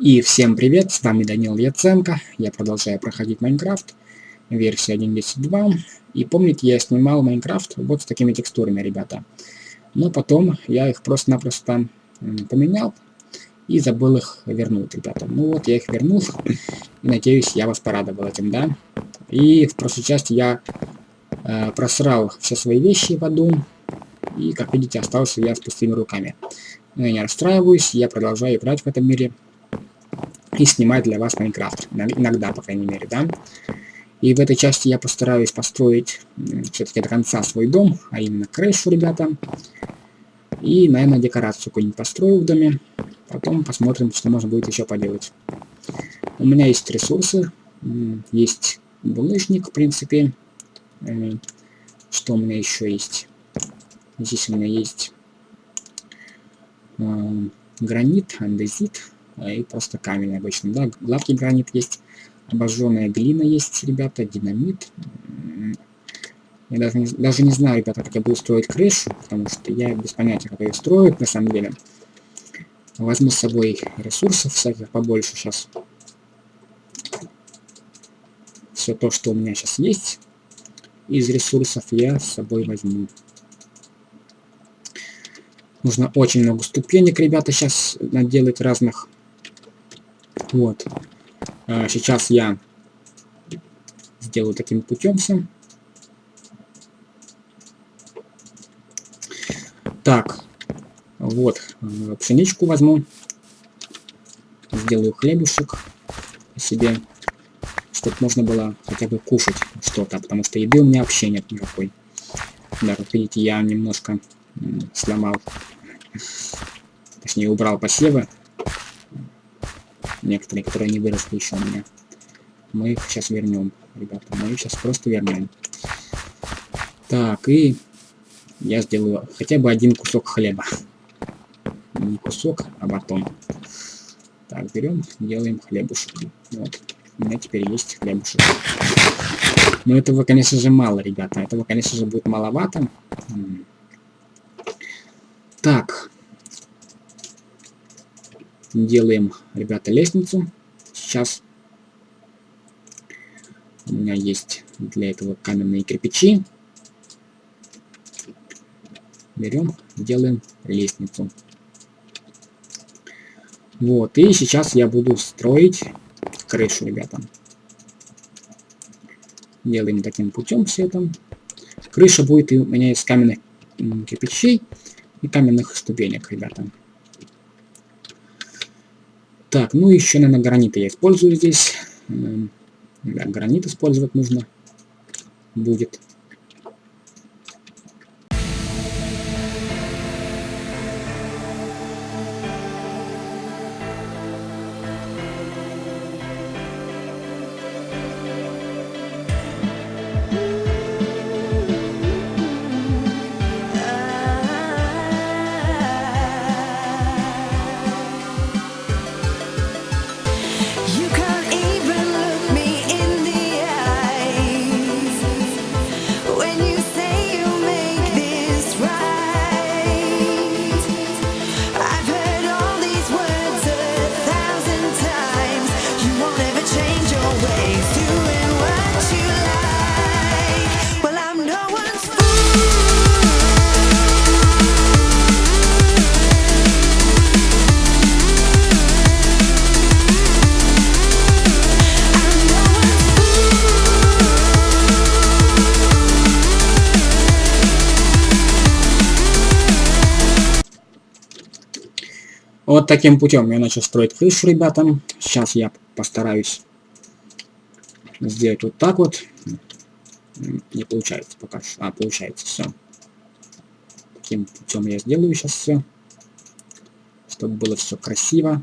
И всем привет, с вами Данил Яценко, я продолжаю проходить Майнкрафт, версия 1.10.2, и помните, я снимал Майнкрафт вот с такими текстурами, ребята, но потом я их просто-напросто поменял и забыл их вернуть, ребята. Ну вот, я их вернул, и надеюсь, я вас порадовал этим, да. И в прошлой части я э, просрал все свои вещи в аду, и, как видите, остался я с пустыми руками. Но я не расстраиваюсь, я продолжаю играть в этом мире, и снимать для вас Майнкрафт. Иногда, по крайней мере, да. И в этой части я постараюсь построить все-таки до конца свой дом, а именно крышу, ребята. И, наверное, декорацию какую-нибудь построю в доме. Потом посмотрим, что можно будет еще поделать. У меня есть ресурсы, есть булыжник, в принципе. Что у меня еще есть? Здесь у меня есть гранит, андезит, и просто камень обычно, да, гладкий гранит есть, обожженная глина есть, ребята, динамит. Я даже не, даже не знаю, ребята, как я буду строить крышу, потому что я без понятия, как ее строить, на самом деле. Возьму с собой ресурсов всяких побольше сейчас. Все то, что у меня сейчас есть, из ресурсов я с собой возьму. Нужно очень много ступенек, ребята, сейчас наделать разных вот. А, сейчас я сделаю таким путем все. Так, вот, э, пшеничку возьму. Сделаю хлебушек себе, чтобы можно было хотя бы кушать что-то, потому что еды у меня вообще нет никакой. Да, как видите, я немножко сломал, точнее убрал посевы, некоторые, которые не выросли еще у меня. Мы их сейчас вернем, ребята. Мы их сейчас просто вернем. Так, и я сделаю хотя бы один кусок хлеба. Не кусок, а батон. Так, берем, делаем хлебушек. Вот. У меня теперь есть хлебушек. Но этого, конечно же, мало, ребята. Этого, конечно же, будет маловато. Так, делаем, ребята, лестницу. Сейчас у меня есть для этого каменные кирпичи. Берем, делаем лестницу. Вот, и сейчас я буду строить крышу, ребята. Делаем таким путем все это. Крыша будет у меня из каменных кирпичей и каменных ступенек, ребята. Так, ну еще, наверное, граниты я использую здесь. Да, гранит использовать нужно будет. Таким путем я начал строить крышу, ребятам. Сейчас я постараюсь сделать вот так вот. Не получается пока. А, получается, все. Таким путем я сделаю сейчас все. Чтобы было все красиво.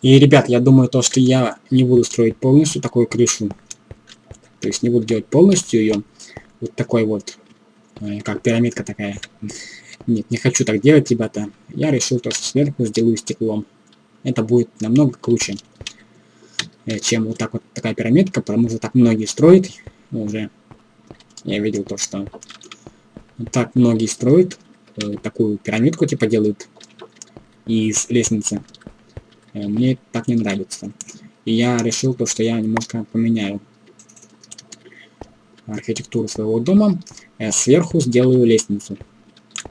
И, ребят, я думаю, то, что я не буду строить полностью такую крышу. То есть не буду делать полностью ее. Вот такой вот, э, как пирамидка такая. Нет, не хочу так делать, ребята. Я решил то, что сверху сделаю стеклом. Это будет намного круче, э, чем вот так вот такая пирамидка, потому что так многие строят уже. Я видел то, что так многие строят э, такую пирамидку, типа делают из лестницы. Э, мне так не нравится. И я решил то, что я немножко поменяю архитектуру своего дома. Я сверху сделаю лестницу.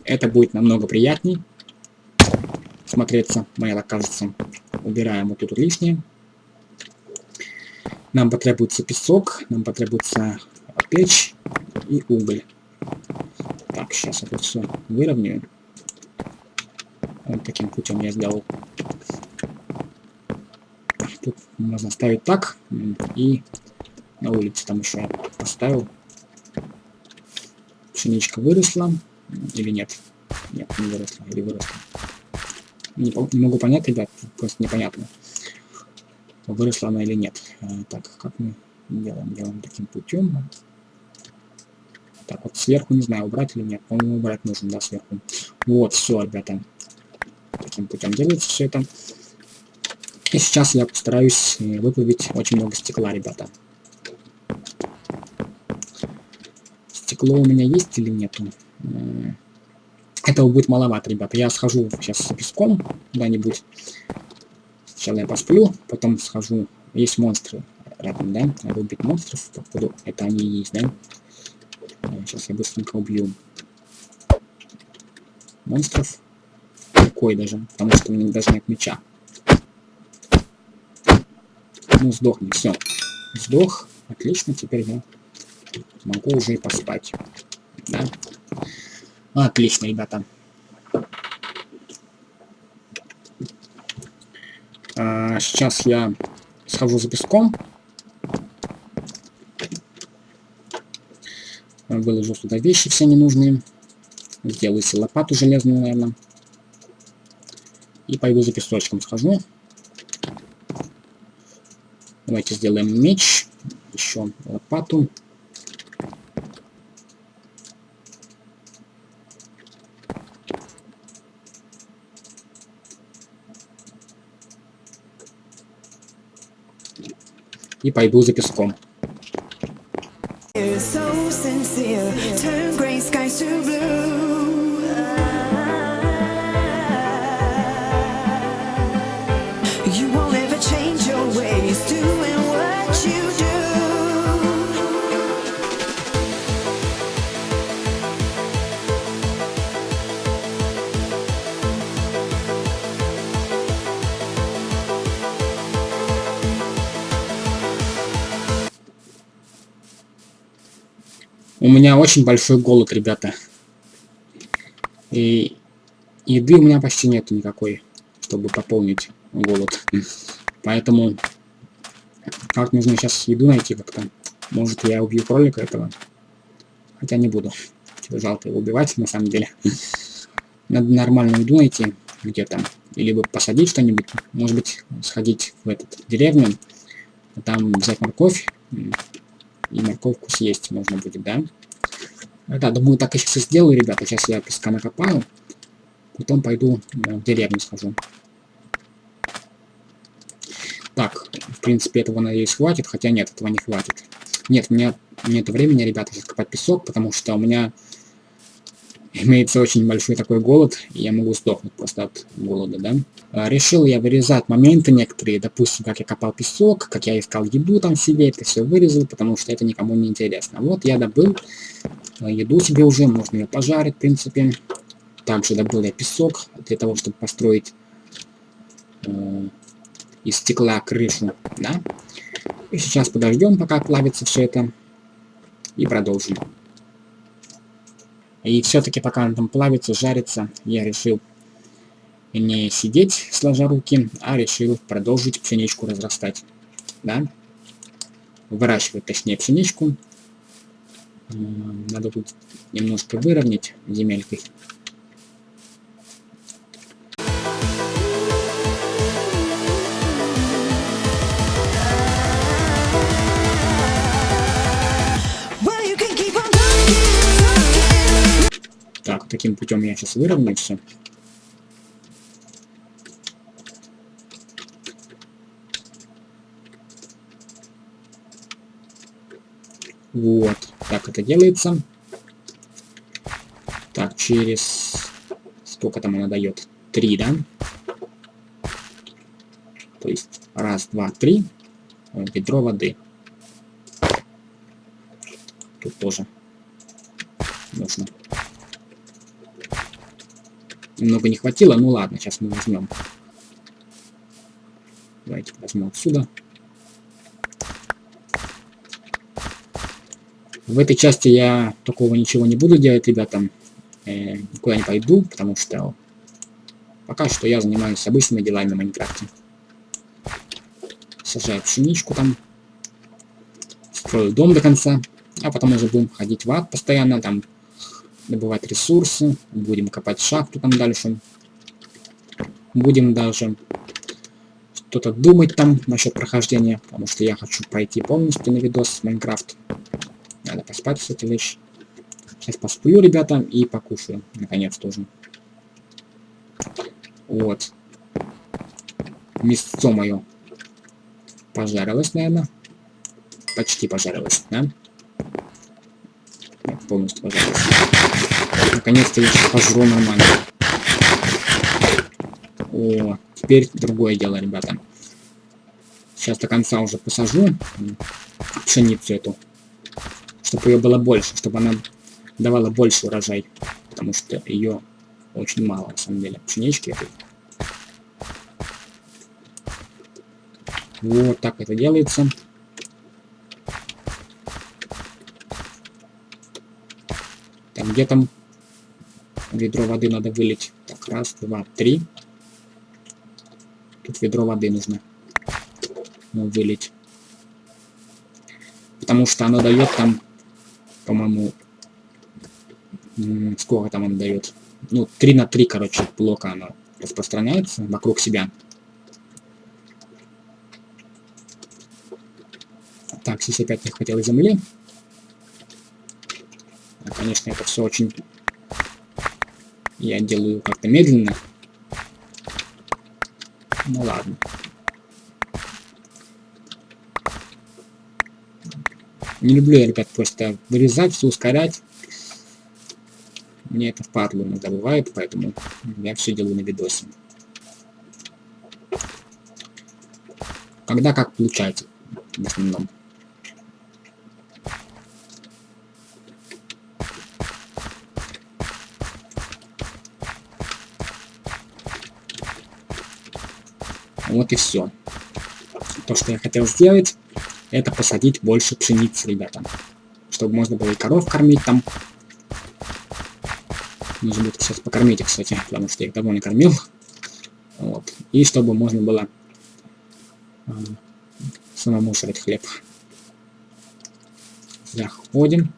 Это будет намного приятней смотреться, мне так кажется. Убираем вот тут лишнее. Нам потребуется песок, нам потребуется печь и уголь. Так, сейчас это все выровняю. Вот таким путем я сделал. Тут можно ставить так. И на улице там еще поставил. Пшеничка выросла. Или нет? Нет, не выросла. Или выросла. Не, не могу понять, ребят. Просто непонятно. Выросла она или нет. А, так, как мы делаем? Делаем таким путем. Так, вот сверху, не знаю, убрать или нет. По-моему, убрать нужно, да, сверху. Вот, все, ребята. Таким путем делается все это. И сейчас я постараюсь э, выплавить очень много стекла, ребята. Стекло у меня есть или нету? Этого будет маловато, ребята. Я схожу сейчас с песком куда-нибудь. Сначала я посплю, потом схожу. Есть монстры рядом, да? Надо убить монстров, походу. Это они и есть, да? Сейчас я быстренько убью монстров. Какой даже, потому что у меня даже нет меча. Ну, сдохни, все. Сдох. Отлично, теперь я могу уже и поспать. Да? Отлично, ребята. А, сейчас я схожу за песком. Выложу сюда вещи все ненужные. Сделаю себе лопату железную, наверное. И пойду за песочком схожу. Давайте сделаем меч. Еще лопату. И пойду за песком. So sincere, turn gray skies to blue. У меня очень большой голод, ребята. И еды у меня почти нету никакой, чтобы пополнить голод. Поэтому как нужно сейчас еду найти как-то. Может я убью кролика этого. Хотя не буду. Жалко его убивать на самом деле. Надо нормальную еду найти где-то. Либо посадить что-нибудь. Может быть сходить в этот деревню. Там взять морковь и морковку съесть можно будет, да? Да, думаю, так я сейчас и сделаю, ребята. Сейчас я песка накопаю. Потом пойду в деревню схожу. Так, в принципе, этого, надеюсь, хватит. Хотя нет, этого не хватит. Нет, у меня нет времени, ребята, сейчас копать песок, потому что у меня имеется очень большой такой голод, и я могу сдохнуть просто от голода, да. А, решил я вырезать моменты некоторые, допустим, как я копал песок, как я искал еду там себе, это все вырезал, потому что это никому не интересно. Вот я добыл а, еду себе уже, можно ее пожарить, в принципе. Также добыл я песок для того, чтобы построить э, из стекла крышу, да. И сейчас подождем, пока плавится все это, и продолжим. И все-таки пока он там плавится, жарится, я решил не сидеть сложа руки, а решил продолжить пшеничку разрастать. Да? Выращивать, точнее, пшеничку. Надо тут немножко выровнять земелькой. Таким путем я сейчас выровняю все. Вот, так это делается. Так, через... Сколько там она дает? Три, да? То есть, раз, два, три. Ведро воды. Тут тоже нужно. Немного не хватило, ну ладно, сейчас мы возьмем. Давайте возьмем отсюда. В этой части я такого ничего не буду делать, ребята. Э, никуда не пойду, потому что пока что я занимаюсь обычными делами в Майнкрафте. Сажаю пшеничку там. Строю дом до конца. А потом уже будем ходить в ад постоянно, там добывать ресурсы. Будем копать шахту там дальше. Будем даже что-то думать там насчет прохождения, потому что я хочу пройти полностью на видос Майнкрафт. Надо поспать, кстати, лишь. Сейчас посплю, ребята, и покушаю. Наконец тоже. Вот. Мясцо мое пожарилось, наверное. Почти пожарилось, да? Полностью пожарилось. Наконец-то я пожру нормально. О, теперь другое дело, ребята. Сейчас до конца уже посажу пшеницу эту чтобы ее было больше, чтобы она давала больше урожай, потому что ее очень мало, на самом деле, пшенички этой. Вот так это делается. Там где там ведро воды надо вылить. Так, раз, два, три. Тут ведро воды нужно ну, вылить. Потому что оно дает там по-моему, сколько там он дает? Ну, 3 на 3, короче, блока оно распространяется вокруг себя. Так, здесь опять не хватило земли. Конечно, это все очень... Я делаю как-то медленно. Ну ладно. Не люблю я, ребят, просто вырезать, все ускорять. Мне это впадло иногда бывает, поэтому я все делаю на видосе. Когда как получается, в основном. Вот и все. То, что я хотел сделать это посадить больше пшеницы, ребята. Чтобы можно было и коров кормить там. Нужно будет сейчас покормить их, кстати, потому что я их давно не кормил. Вот. И чтобы можно было э, самому жрать хлеб. Заходим.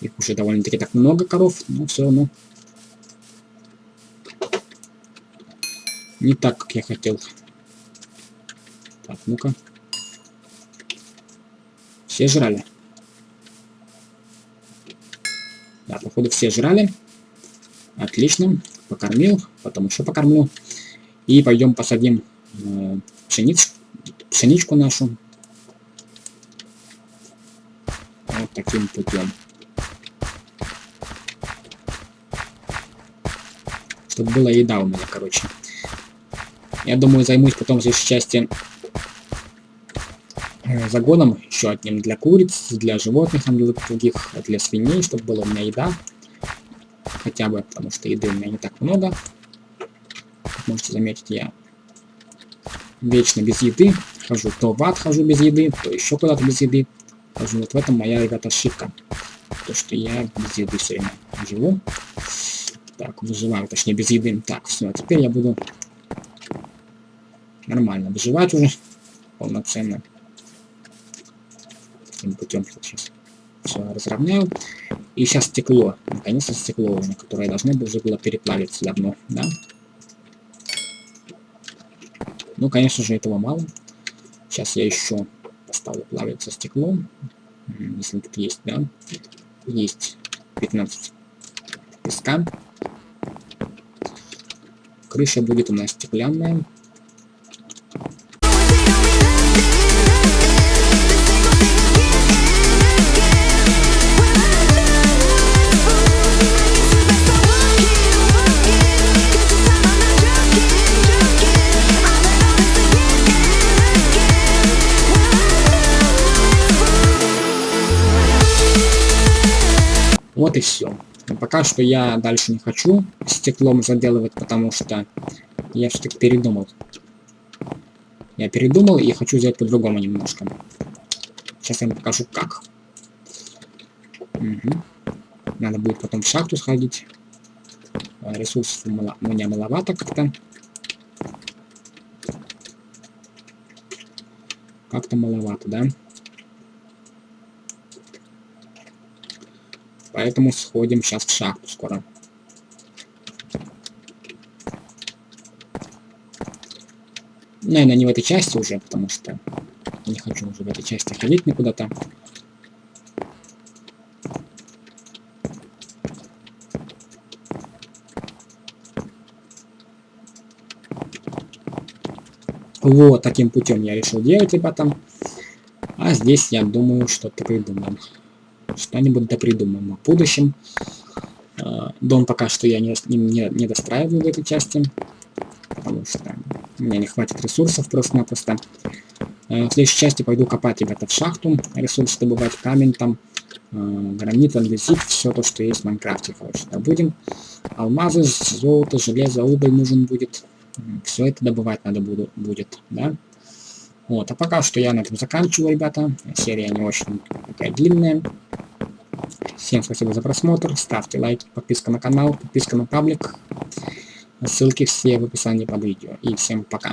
Их уже довольно-таки так много коров, но все равно не так, как я хотел. Так, ну-ка. Все жрали? Да, походу все жрали. Отлично. Покормил. Потом еще покормлю. И пойдем посадим э, пшениц, пшеничку нашу. Вот таким путем. Чтобы была еда у меня, короче. Я думаю, займусь потом здесь части Э, загоном еще одним для куриц, для животных, для других, для свиней, чтобы была у меня еда. Хотя бы, потому что еды у меня не так много. Как можете заметить, я вечно без еды. Хожу то в ад хожу без еды, то еще куда-то без еды. Хожу. Вот в этом моя, ребята, ошибка. То, что я без еды все время живу. Так, выживаю, точнее, без еды. Так, все, теперь я буду нормально выживать уже полноценно таким путем сейчас все разровняю. И сейчас стекло. Наконец-то стекло уже, которое должно уже было переплавиться давно, да? Ну, конечно же, этого мало. Сейчас я еще поставлю плавиться стекло. Если тут есть, да? Есть 15 песка. Крыша будет у нас стеклянная. Вот и все. Пока что я дальше не хочу стеклом заделывать, потому что я все-таки передумал. Я передумал и хочу сделать по-другому немножко. Сейчас я вам покажу как. Угу. Надо будет потом в шахту сходить. А, ресурсов у меня маловато как-то. Как-то маловато, да? Поэтому сходим сейчас в шахту скоро. Наверное, не в этой части уже, потому что не хочу уже в этой части ходить никуда-то. Вот таким путем я решил делать, ребята. А здесь, я думаю, что-то придумаем что-нибудь да придумаем в будущем. А, дом пока что я не, не, не достраиваю в этой части, потому что у меня не хватит ресурсов просто-напросто. А, в следующей части пойду копать, ребята, в шахту, ресурсы добывать, камень там, а, гранит, андезит, все то, что есть в Майнкрафте, короче, добудем. Алмазы, золото, железо, уголь нужен будет. Все это добывать надо буду, будет, да. Вот, а пока что я на этом заканчиваю, ребята. Серия не очень такая длинная. Всем спасибо за просмотр, ставьте лайки, подписка на канал, подписка на паблик. Ссылки все в описании под видео. И всем пока.